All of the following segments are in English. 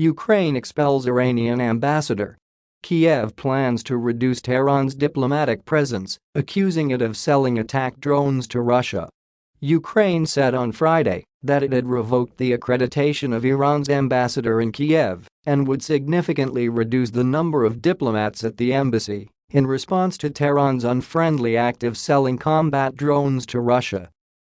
Ukraine expels Iranian ambassador. Kiev plans to reduce Tehran's diplomatic presence, accusing it of selling attack drones to Russia. Ukraine said on Friday that it had revoked the accreditation of Iran's ambassador in Kiev and would significantly reduce the number of diplomats at the embassy in response to Tehran's unfriendly act of selling combat drones to Russia.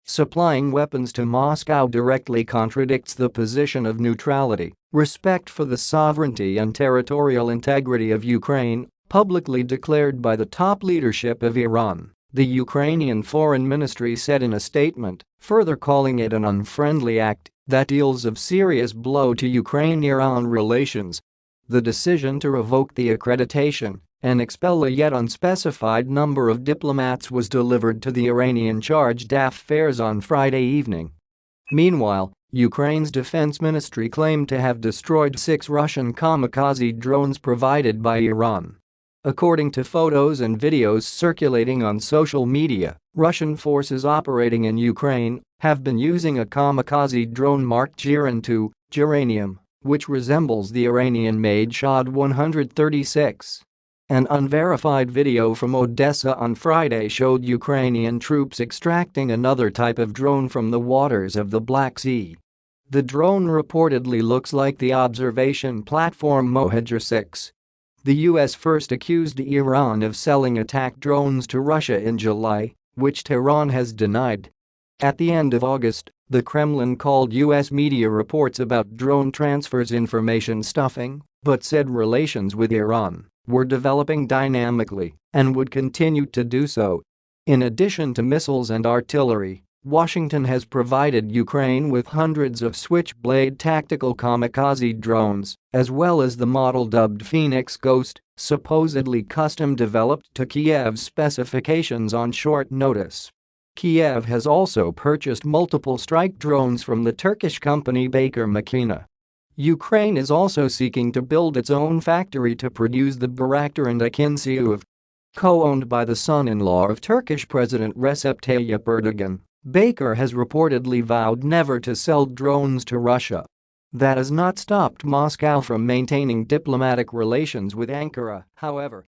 Supplying weapons to Moscow directly contradicts the position of neutrality, respect for the sovereignty and territorial integrity of Ukraine, publicly declared by the top leadership of Iran the Ukrainian Foreign Ministry said in a statement, further calling it an unfriendly act that deals a serious blow to Ukraine-Iran relations. The decision to revoke the accreditation and expel a yet unspecified number of diplomats was delivered to the Iranian charge d'affaires on Friday evening. Meanwhile, Ukraine's defense ministry claimed to have destroyed six Russian kamikaze drones provided by Iran. According to photos and videos circulating on social media, Russian forces operating in Ukraine have been using a kamikaze drone marked Geran-2, geranium, which resembles the Iranian-made Shahed 136. An unverified video from Odessa on Friday showed Ukrainian troops extracting another type of drone from the waters of the Black Sea. The drone reportedly looks like the observation platform Mohajer 6 the US first accused Iran of selling attack drones to Russia in July, which Tehran has denied. At the end of August, the Kremlin called US media reports about drone transfers information stuffing, but said relations with Iran were developing dynamically and would continue to do so. In addition to missiles and artillery, Washington has provided Ukraine with hundreds of Switchblade tactical kamikaze drones, as well as the model dubbed Phoenix Ghost, supposedly custom-developed to Kiev's specifications on short notice. Kiev has also purchased multiple strike drones from the Turkish company Baykar Makina. Ukraine is also seeking to build its own factory to produce the Bayraktar and Akinci co-owned by the son-in-law of Turkish President Recep Tayyip Erdogan. Baykar has reportedly vowed never to sell drones to Russia. That has not stopped Moscow from maintaining diplomatic relations with Ankara, however.